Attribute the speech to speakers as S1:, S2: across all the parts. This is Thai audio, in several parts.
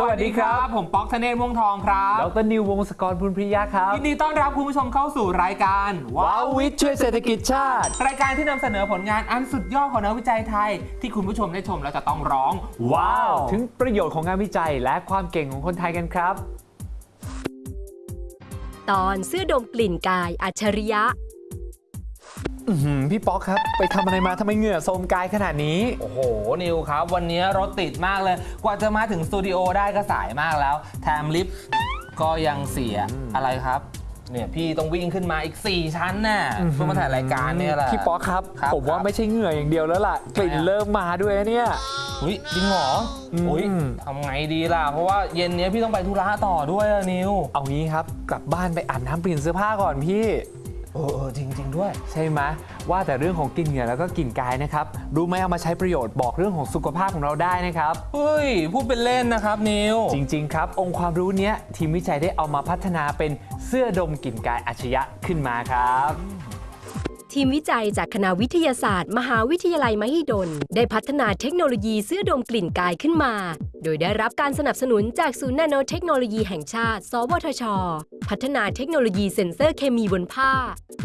S1: วัสดีครับ
S2: ผมป๊อกธเนศม่วงทองครับ
S1: ดรนิววงศกรบุญพริยาครับ
S2: ยินดีต้อนรับคุณผู้ชมเข้าสู่รายการ
S1: ว้าววิทย์ช่วยเศรษฐกิจชาติ
S2: รายการที่นำเสนอผลงานอันสุดยอดของนักวิจัยไทย ที่คุณผู้ชมได้ชมแล้วจะต้องร้อง
S1: ว้าว ถึงประโยชน์ของงานวิจัยและความเก่งของคนไทยกันครับ
S3: ตอนเสื้อดมกลิ่นกายอัจฉริยะ
S1: อื้อหือพี่ป๊อกครับ ไปทำอะไรมาทำไมเหงื่อโทรมกายขนาดนี้
S2: โอ้โห นิวครับ วันนี้รถติดมากเลย กว่าจะมาถึงสตูดิโอได้ก็สายมากแล้ว แถมลิฟต์ก็ยังเสียอะไรครับ เนี่ยพี่ต้องวิ่งขึ้นมาอีก 4 ชั้นน่ะเพื่อมาถ่ายรายการเนี่ยแหละ
S1: พี่ป๊อกครับ
S2: ครับ
S1: ผมว่า
S2: ครับ
S1: ไม่ใช่เหงื่ออย่างเดียวแล้วล่ะ กลิ่น
S2: ทำไมอะ
S1: เริ่มมาด้วยนะเนี่ย
S2: อุ้ยจริงเหรอ
S1: อืม
S2: อุ้ยทำไงดีล่ะ เพราะว่าเย็นนี้พี่ต้องไปธุระต่อด้วยอะนิว
S1: เอางี้ครับ กลับบ้านไปอาบน้ำเปลี่ยนเสื้อผ้าก่อนพี่
S2: เออเออจริงจริงๆด้วย
S1: ใช่ไหมว่าแต่เรื่องของกลิ่นเหงื่อแล้วก็กลิ่นกายนะครับ รู้ไหมเอามาใช้ประโยชน์บอกเรื่องของสุขภาพของเราได้นะครับ
S2: เฮ้ย พูดเป็นเล่นนะครับนิว
S1: จริง ๆ ครับ องค์ความรู้เนี้ยทีมวิจัยได้เอามาพัฒนาเป็นเสื้อดมกลิ่นกายอัจฉริยะขึ้นมาครับ
S3: ทีมวิจัยจากคณะวิทยาศาสตร์ มหาวิทยาลัยมหิดล ได้พัฒนาเทคโนโลยีเสื้อดมกลิ่นกายขึ้นมา โดยได้รับการสนับสนุนจากศูนย์นาโนเทคโนโลยีแห่งชาติ สวทช พัฒนาเทคโนโลยีเซ็นเซอร์เคมีบนผ้า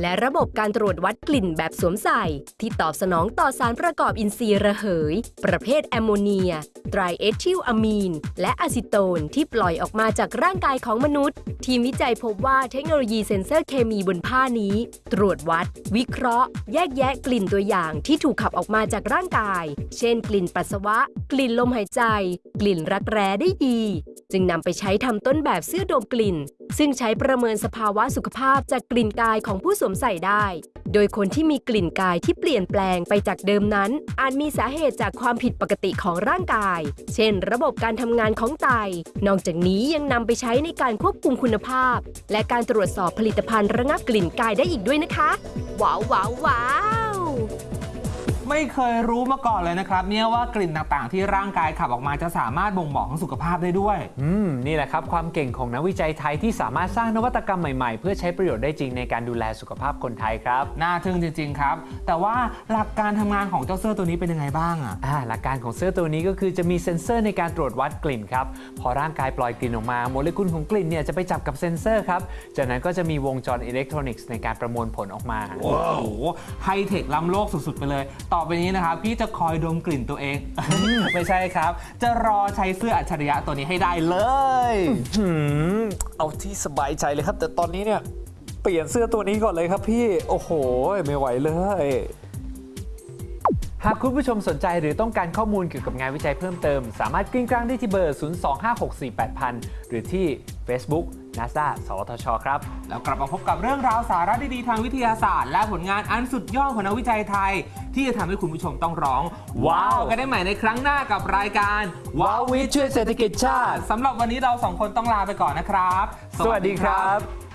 S3: และระบบการตรวจวัดกลิ่นแบบสวมใส่ ที่ตอบสนองต่อสารประกอบอินทรีย์ระเหย ประเภทแอมโมเนีย ไตรเอทิลอะมีน และอะซิโตนที่ปล่อยออกมาจากร่างกายของมนุษย์ ทีมวิจัยพบว่าเทคโนโลยีเซ็นเซอร์เคมีบนผ้านี้ ตรวจวัดวิเคราะห์ แยกแยะกลิ่นตัวอย่างที่ถูกขับออกมาจากร่างกาย เช่น กลิ่นปัสสาวะ กลิ่นลมหายใจ กลิ่นรักแร้ได้ดี จึงนำไปใช้ทำต้นแบบเสื้อดมกลิ่น ซึ่งใช้ประเมินสภาวะสุขภาพจากกลิ่นกายของผู้สวมใส่ได้ โดยคนที่มีกลิ่นกายที่เปลี่ยนแปลงไปจากเดิมนั้น อาจมีสาเหตุจากความผิดปกติของร่างกาย เช่น ระบบการทำงานของไต นอกจากนี้ยังนำไปใช้ในการควบคุมคุณภาพ และการตรวจสอบผลิตภัณฑ์ระงับกลิ่นกายได้อีกด้วยนะคะ ว้าวว้าวว้าว
S2: ไม่เคยรู้มาก่อนเลยนะครับเนี่ยว่ากลิ่นต่างๆ ที่ร่างกายขับออกมาจะสามารถบ่งบอกถึงสุขภาพได้ด้วย
S1: อืมนี่แหละครับความเก่งของนักวิจัยไทยที่สามารถสร้างนวัตกรรมใหม่ๆ เพื่อใช้ประโยชน์ได้จริงในการดูแลสุขภาพคนไทยครับ
S2: น่าทึ่งจริงๆครับ แต่ว่าหลักการทำงานของเจ้าเสื้อตัวนี้เป็นยังไงบ้างอะ
S1: อ่าหลักการของเสื้อตัวนี้ก็คือจะมีเซ็นเซอร์ในการตรวจวัดกลิ่นครับพอร่างกายปล่อยกลิ่นออกมาโมเลกุลของกลิ่นเนี่ยจะไปจับกับเซ็นเซอร์ครับจากนั้นก็จะมีวงจรอิเล็กทรอนิกส์ในการประมวลผลออกมา
S2: โอ้โหไฮเทคล้ำโลกสุดๆไปเลยต่อไปนี้นะครับพี่จะคอยดมกลิ่นตัวเอง ไม่ใช่ครับ จะรอใช้เสื้ออัจฉริยะตัวนี้ให้ได้เลย
S1: หืมเอาที่สบายใจเลยครับ แต่ตอนนี้เนี่ยเปลี่ยนเสื้อตัวนี้ก่อนเลยครับพี่โอ้โห ไม่ไหวเลยหากคุณผู้ชมสนใจหรือต้องการข้อมูลเกี่ยวกับงานวิจัยเพิ่มเติม สามารถกริ้งกลางได้ที่เบอร์ 025648000 หรือที่ Facebook NASA สวทช ครับ
S2: แล้วกลับมาพบกับเรื่องราวสาระดีๆทางวิทยาศาสตร์ และผลงานอันสุดยอดของนักวิจัยไทย ที่จะทำให้คุณผู้ชมต้องร้อง ว้าว กันได้ใหม่ในครั้งหน้ากับรายการ
S1: ว้าววิทย์ช่วยเศรษฐกิจชาติ
S2: สำหรับวันนี้เราสองคนต้องลาไปก่อนนะครับ
S1: สวัสดีครับ